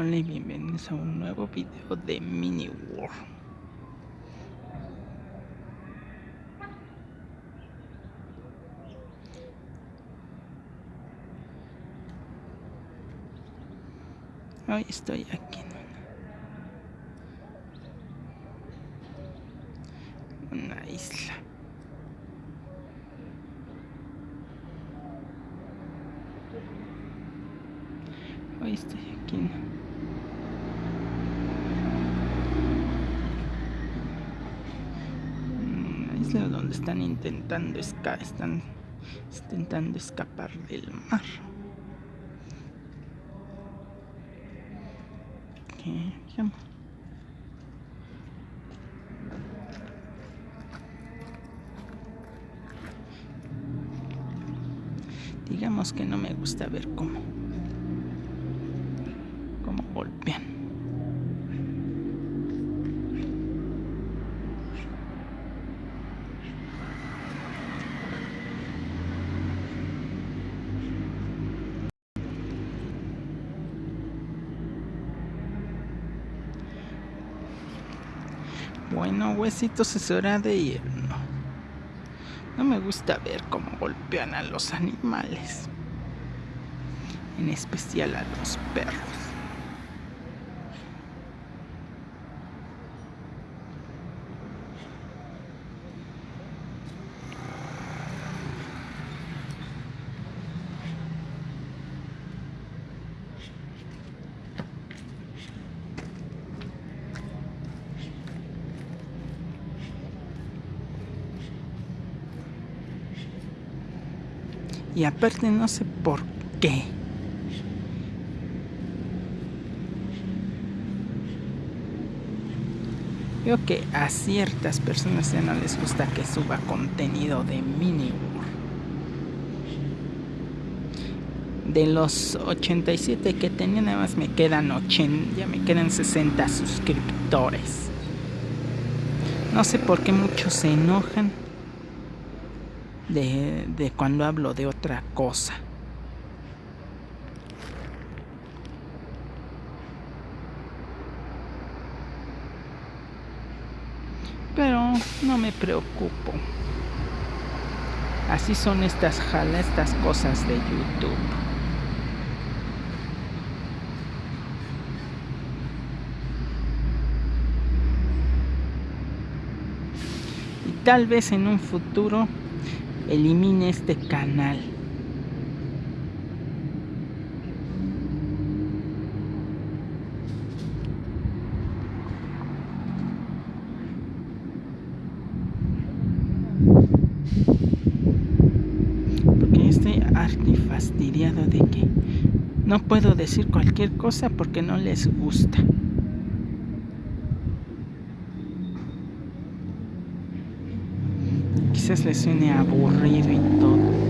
Hola y bienvenidos a un nuevo video de Mini World. Hoy estoy aquí en una isla. Hoy estoy aquí una isla donde están intentando escapar, están intentando escapar del mar. Digamos que no me gusta ver cómo golpean. Bueno, huesitos es hora de irnos. No me gusta ver cómo golpean a los animales. En especial a los perros. Y aparte no sé por qué. Veo que a ciertas personas ya no les gusta que suba contenido de mini De los 87 que tenía, nada más me quedan 80, ya me quedan 60 suscriptores. No sé por qué muchos se enojan de, de cuando hablo de otra cosa. Pero no me preocupo. Así son estas jala, estas cosas de YouTube. Y tal vez en un futuro elimine este canal. Porque estoy harto y fastidiado de que no puedo decir cualquier cosa porque no les gusta. Quizás le suene aburrido y todo.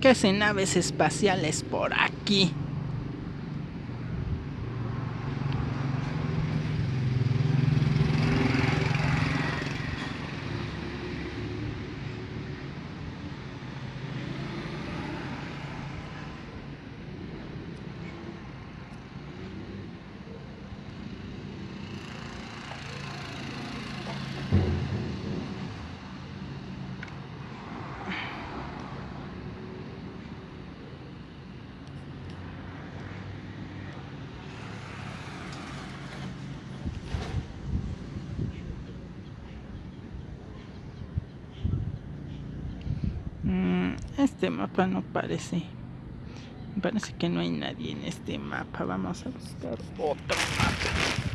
¿Qué hacen naves espaciales por aquí? Este mapa no parece. Parece que no hay nadie en este mapa. Vamos a buscar otro mapa.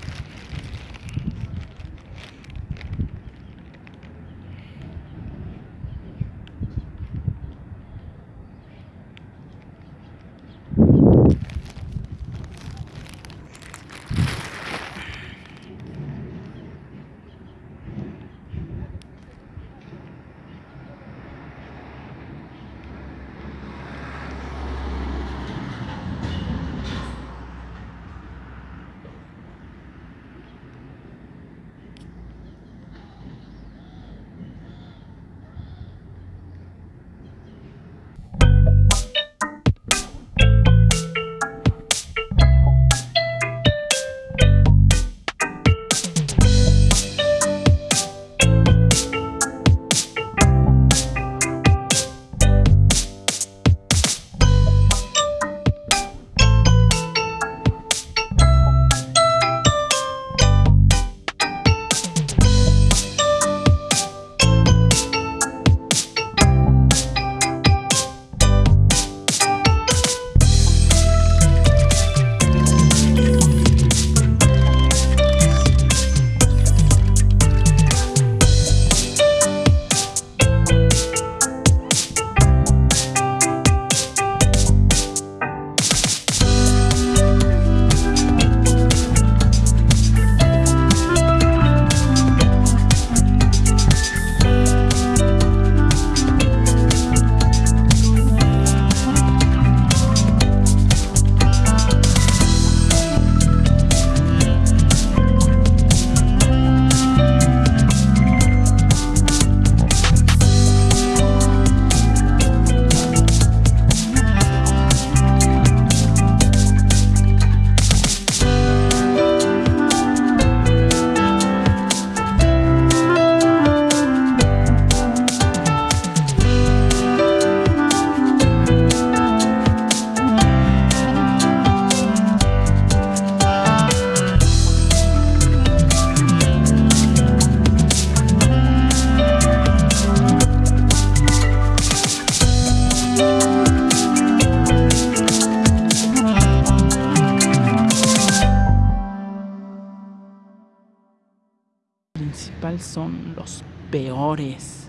Son los peores.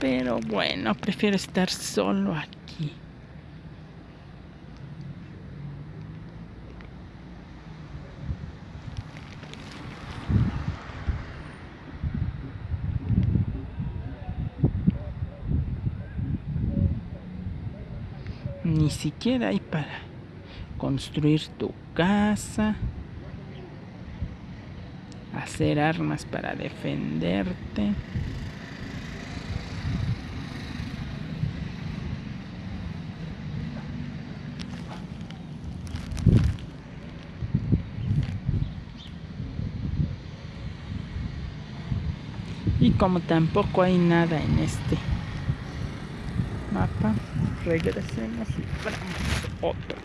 Pero bueno, prefiero estar solo aquí. Ni siquiera hay para construir tu casa, hacer armas para defenderte. Como tampoco hay nada en este mapa, regresemos y vamos otro.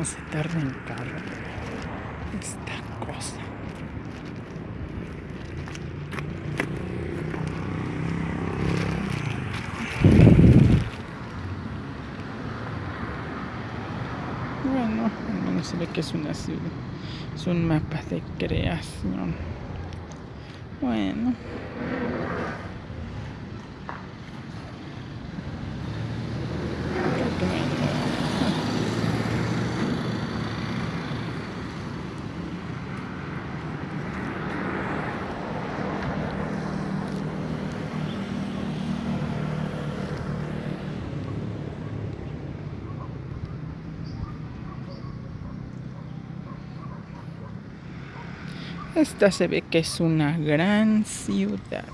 O se tarda en cargar esta cosa. Bueno, menos se ve que es una ciudad. Es un mapa de creación. Bueno. Esta se ve que es una gran ciudad.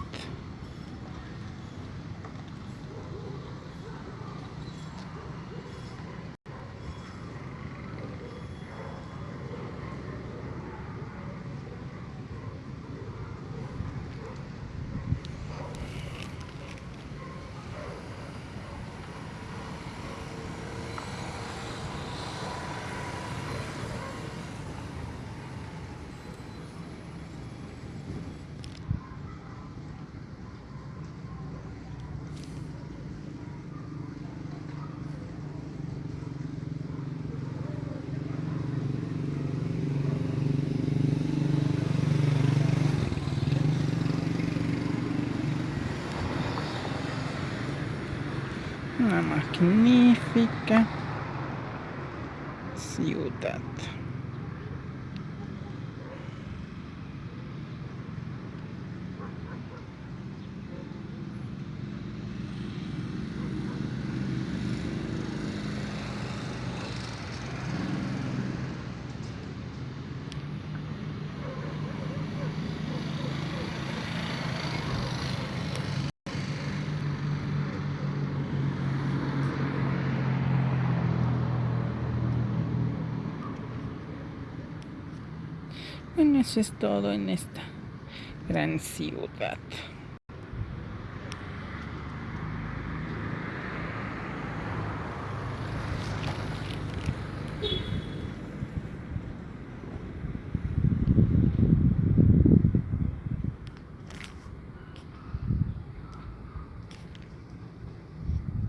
una magnífica ciudad. Bueno, eso es todo en esta gran ciudad.